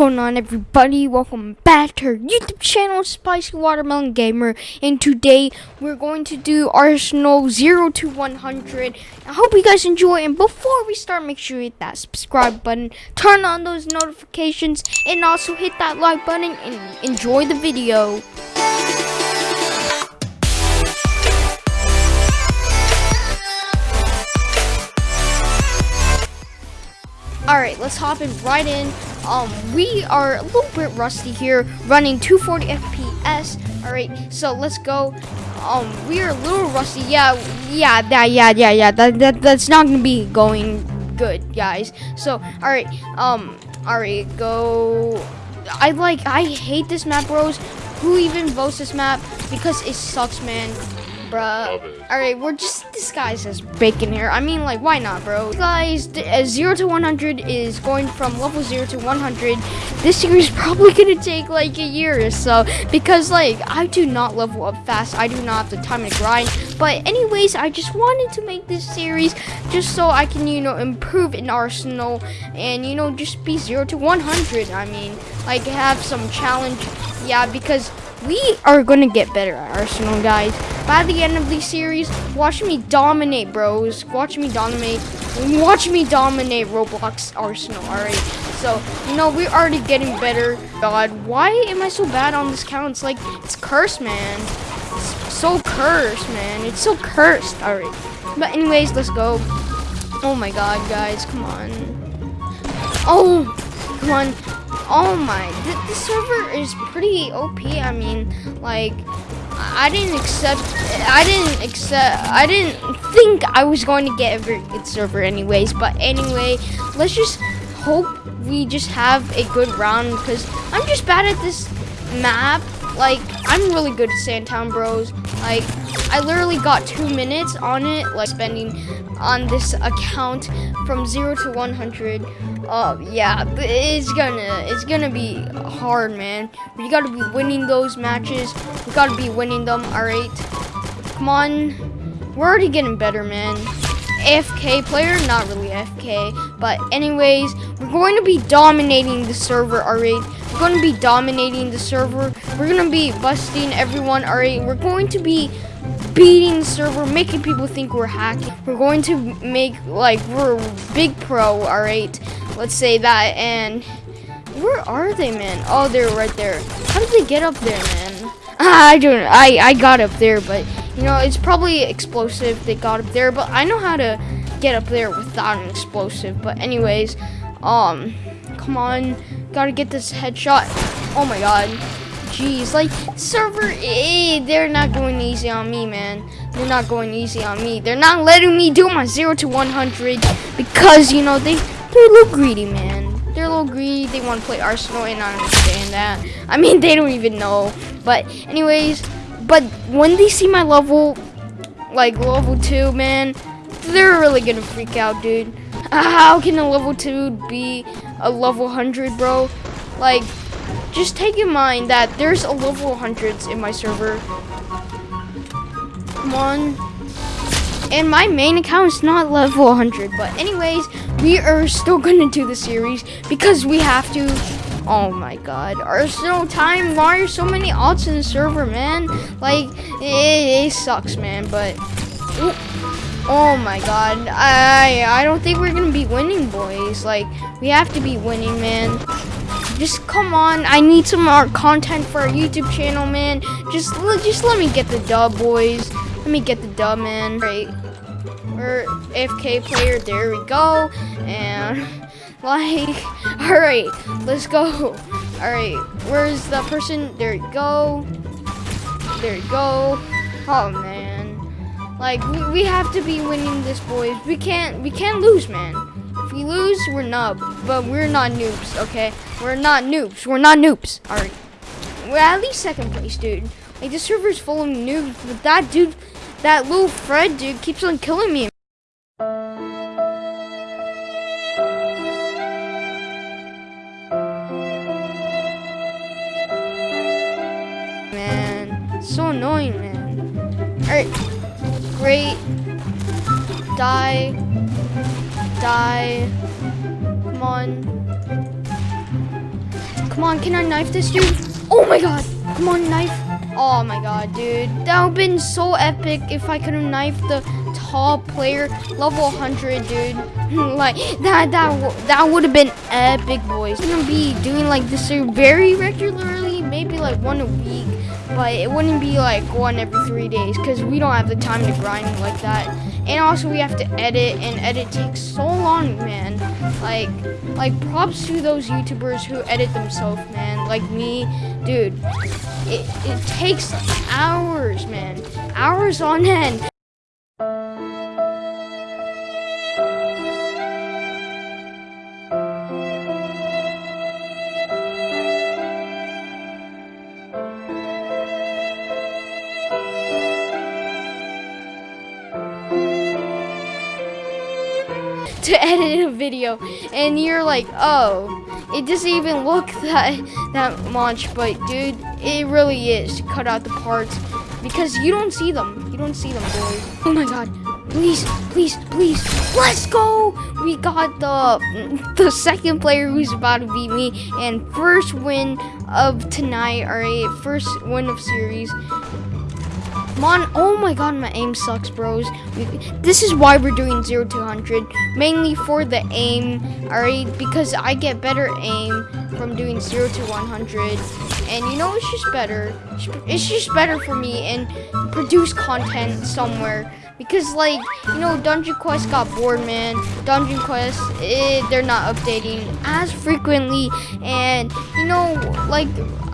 going on everybody? Welcome back to our YouTube channel Spicy Watermelon Gamer and today we're going to do Arsenal 0 to 100. I hope you guys enjoy and before we start make sure you hit that subscribe button, turn on those notifications and also hit that like button and enjoy the video. Alright, let's hop in right in. Um, we are a little bit rusty here, running 240 FPS. Alright, so let's go. Um, we are a little rusty. Yeah, yeah, yeah, yeah, yeah, yeah. That, that, that's not gonna be going good, guys. So, alright, um, alright, go. I like, I hate this map, bros. Who even votes this map? Because it sucks, man bruh. Alright, we're just disguised as bacon here. I mean, like, why not, bro? Guys, uh, 0 to 100 is going from level 0 to 100. This series is probably gonna take, like, a year or so. Because, like, I do not level up fast. I do not have the time to grind. But anyways, I just wanted to make this series just so I can, you know, improve in Arsenal. And, you know, just be 0 to 100. I mean, like, have some challenge. Yeah, because we are going to get better at Arsenal, guys. By the end of the series, watch me dominate, bros. Watch me dominate. Watch me dominate Roblox Arsenal, alright? So, you know, we're already getting better. God, why am I so bad on this count? It's like, it's cursed, man. It's so cursed, man. It's so cursed. Alright. But anyways, let's go. Oh my god, guys. Come on. Oh, come on. Oh my, the, the server is pretty OP. I mean, like, I didn't accept, I didn't accept, I didn't think I was going to get a good server anyways. But anyway, let's just hope we just have a good round because I'm just bad at this map. Like, I'm really good at Sandtown Bros. Like, I literally got two minutes on it, like spending on this account from zero to 100. Uh, yeah, it's gonna, it's gonna be hard, man. We gotta be winning those matches. We gotta be winning them, all right? Come on. We're already getting better, man. AFK player, not really AFK, but anyways, we're going to be dominating the server, alright? We're going to be dominating the server. We're going to be busting everyone, alright? We're going to be beating the server, making people think we're hacking. We're going to make, like, we're big pro, alright? Let's say that, and where are they, man? Oh, they're right there. How did they get up there, man? I don't I, I got up there, but, you know, it's probably explosive they got up there, but I know how to get up there without an explosive. But anyways, um, come on. Gotta get this headshot. Oh my god. Jeez, like, server, eh, they're not going easy on me, man. They're not going easy on me. They're not letting me do my 0 to 100 because, you know, they, they're a little greedy, man. They're a little greedy. They want to play Arsenal, and I understand that. I mean, they don't even know. But anyways, but when they see my level, like level 2, man, they're really going to freak out, dude. How can a level 2 be a level 100, bro? Like, just take in mind that there's a level 100s in my server. Come on. And my main account is not level 100. But anyways, we are still going to do the series because we have to. Oh my god. Arsenal time. Why are so many alts in the server, man? Like, it, it sucks, man. But. Oh my god. I I don't think we're gonna be winning, boys. Like, we have to be winning, man. Just come on. I need some more content for our YouTube channel, man. Just, just let me get the dub, boys. Let me get the dub, man. Right. We're AFK player. There we go. And, like, alright. Let's go. Alright. Where's the person? There you go. There you go. Oh, man. Like, we, we have to be winning this, boys. We can't, we can't lose, man. If we lose, we're nub, but we're not noobs, okay? We're not noobs. We're not noobs. All right. We're at least second place, dude. Like, the server's full of noobs, but that dude, that little Fred dude keeps on killing me. Man, so annoying, man. All right. Great. Die. Die. Come on. Come on, can I knife this dude? Oh my god. Come on, knife. Oh my god, dude. That would have been so epic if I could have knifed the top player, level 100, dude. like, that that that would have been epic, boys. I'm gonna be doing like this very regularly, maybe like one a week but it wouldn't be like one every three days because we don't have the time to grind like that and also we have to edit and edit takes so long man like like props to those youtubers who edit themselves man like me dude it, it takes hours man. Hours on end. To edit a video and you're like oh it doesn't even look that that much but dude it really is to cut out the parts because you don't see them you don't see them boys oh my god please please please let's go we got the the second player who's about to beat me and first win of tonight all right first win of series Come. Oh my god, my aim sucks, bros. This is why we're doing 0 to 100. Mainly for the aim, alright? Because I get better aim from doing 0 to 100. And you know, it's just better. It's just better for me and produce content somewhere. Because, like, you know, Dungeon Quest got bored, man. Dungeon Quest, eh, they're not updating as frequently. And, you know, like,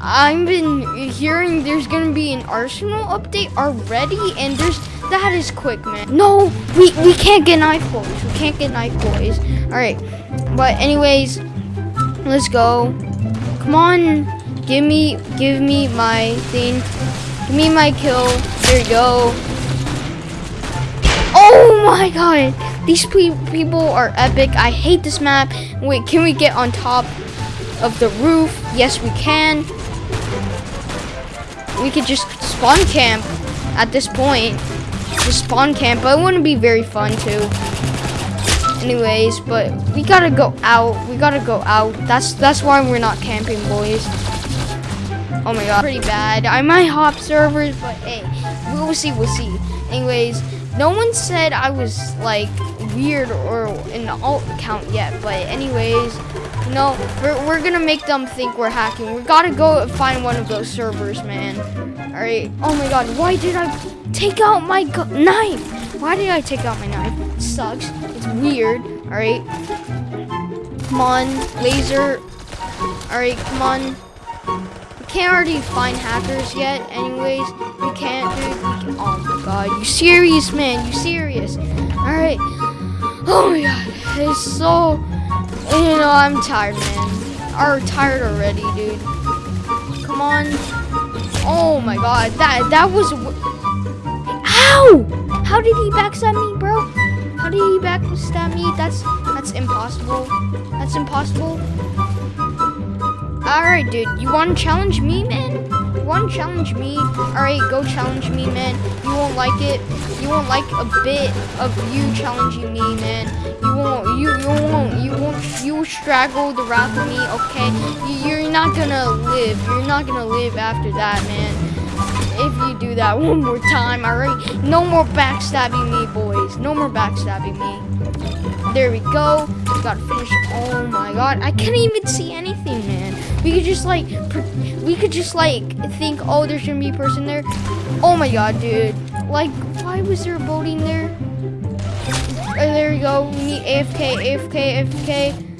I've been hearing there's gonna be an Arsenal update already, and there's that is quick, man. No, we we can't get knife boys. We can't get knife boys. All right, but anyways, let's go. Come on, give me give me my thing. Give me my kill. There you go. Oh my god, these people are epic. I hate this map. Wait, can we get on top of the roof? Yes, we can we could just spawn camp at this point. Just spawn camp, but it wouldn't be very fun too. Anyways, but we gotta go out. We gotta go out. That's that's why we're not camping, boys. Oh my god, pretty bad. I might hop servers, but hey, we'll see, we'll see. Anyways, no one said I was like weird or an alt account yet, but anyways, no, we're, we're gonna make them think we're hacking. We gotta go find one of those servers, man. All right. Oh my God, why did I take out my knife? Why did I take out my knife? It sucks. It's weird. All right. Come on, laser. All right, come on. We can't already find hackers yet. Anyways, we can't, dude. We can, oh my God, you serious, man? You serious? All right. Oh my God, it's so you know, I'm tired, man. I'm tired already, dude. Come on. Oh my god, that that was. How? How did he backstab me, bro? How did he backstab me? That's that's impossible. That's impossible. All right, dude. You want to challenge me, man? You want to challenge me? All right, go challenge me, man. You won't like it. You won't like a bit of you challenging me, man. You won't. You you won't. You won't. You straggle the wrath of me. Okay. You, you're not gonna live. You're not gonna live after that, man. Do that one more time, all right. No more backstabbing me, boys. No more backstabbing me. There we go. We gotta finish. Oh my god. I can't even see anything, man. We could just like, we could just like think, oh, there's gonna be a person there. Oh my god, dude. Like, why was there a boating there? Oh, there we go. We need AFK, AFK, AFK.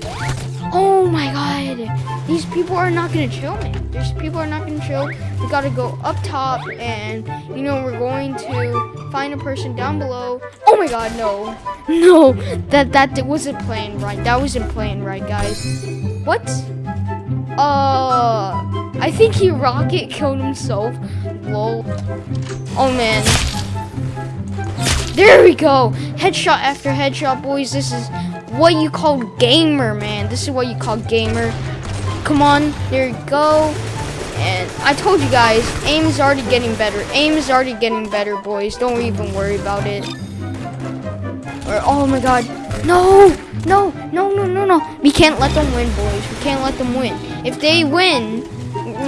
Oh my god. These people are not gonna chill, man. These people are not gonna chill. We gotta go up top and, you know, we're going to find a person down below. Oh my god, no. No, that, that wasn't playing right. That wasn't playing right, guys. What? Uh, I think he rocket killed himself. Lol. Oh man. There we go. Headshot after headshot, boys. This is what you call gamer, man. This is what you call gamer. Come on. There you go. And I told you guys, aim is already getting better. Aim is already getting better, boys. Don't even worry about it. Or, oh my god. No! no, no, no, no, no. We can't let them win, boys. We can't let them win. If they win,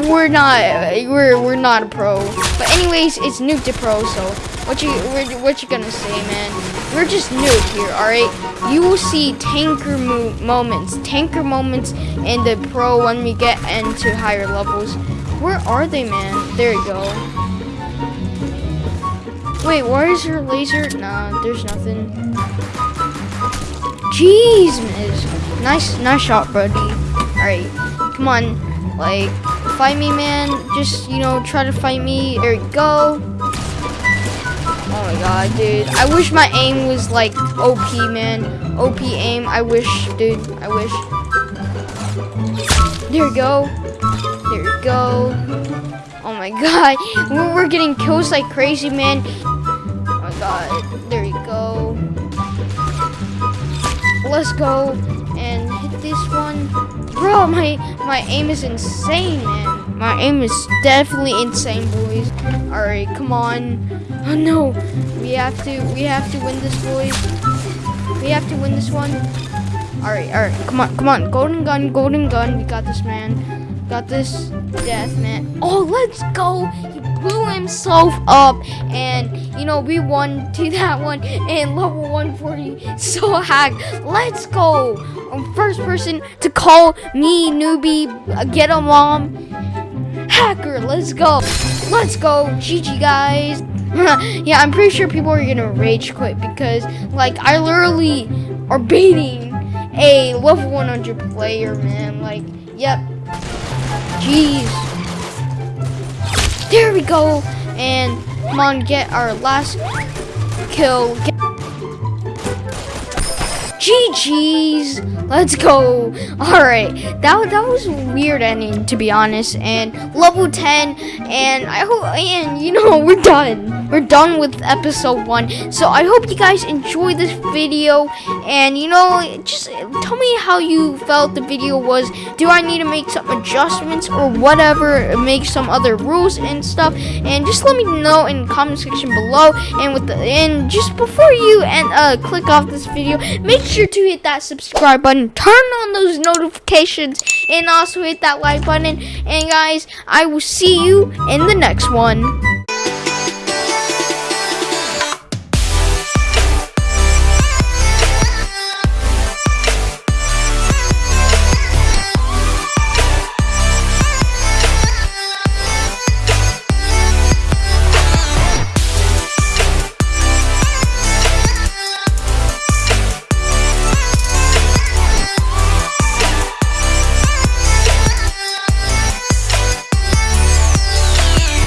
we're not we're we're not a pro. But anyways, it's noob to pro. So what you what you gonna say, man? We're just noob here, all right? You will see tanker mo moments, tanker moments in the pro when we get into higher levels. Where are they, man? There you go. Wait, where is your laser? Nah, there's nothing. Jeez, miss. Nice, nice shot, buddy. All right, come on. Like, fight me, man. Just, you know, try to fight me. There you go. Oh my god, dude. I wish my aim was like OP, man. OP aim. I wish, dude. I wish. There you go. There you go. Oh my god. We're, we're getting kills like crazy, man. Oh my god. There you go. Let's go and hit this one. Bro, my my aim is insane, man. My aim is definitely insane, boys. All right, come on. Oh no, we have to we have to win this, boys. We have to win this one. All right, all right, come on, come on. Golden gun, golden gun. We got this, man. Got this. Death, man. Oh, let's go. He blew himself up, and you know we won to that one and level 140. So hack. Let's go. I'm first person to call me newbie. uh, Get a mom. Hacker, let's go. Let's go. GG, guys. yeah, I'm pretty sure people are gonna rage quit because, like, I literally are baiting a level 100 player, man. Like, yep. Jeez. There we go. And come on, get our last kill. Get GG's. Let's go. All right. That that was weird ending to be honest. And level 10 and I hope and you know we're done. We're done with episode 1. So I hope you guys enjoyed this video and you know just tell me how you felt the video was. Do I need to make some adjustments or whatever, make some other rules and stuff and just let me know in the comment section below and with the and just before you and uh click off this video, make sure to hit that subscribe button, turn on those notifications, and also hit that like button. And guys, I will see you in the next one.